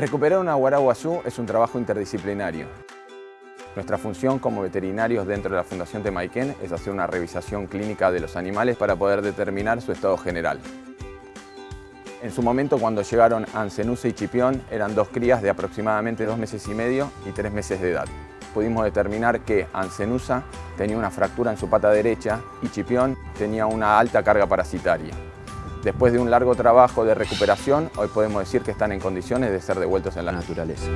Recuperar una guaraguazú es un trabajo interdisciplinario. Nuestra función como veterinarios dentro de la Fundación Temaiken es hacer una revisación clínica de los animales para poder determinar su estado general. En su momento, cuando llegaron Ancenusa y Chipión, eran dos crías de aproximadamente dos meses y medio y tres meses de edad. Pudimos determinar que Ancenusa tenía una fractura en su pata derecha y Chipión tenía una alta carga parasitaria. Después de un largo trabajo de recuperación, hoy podemos decir que están en condiciones de ser devueltos en la naturaleza.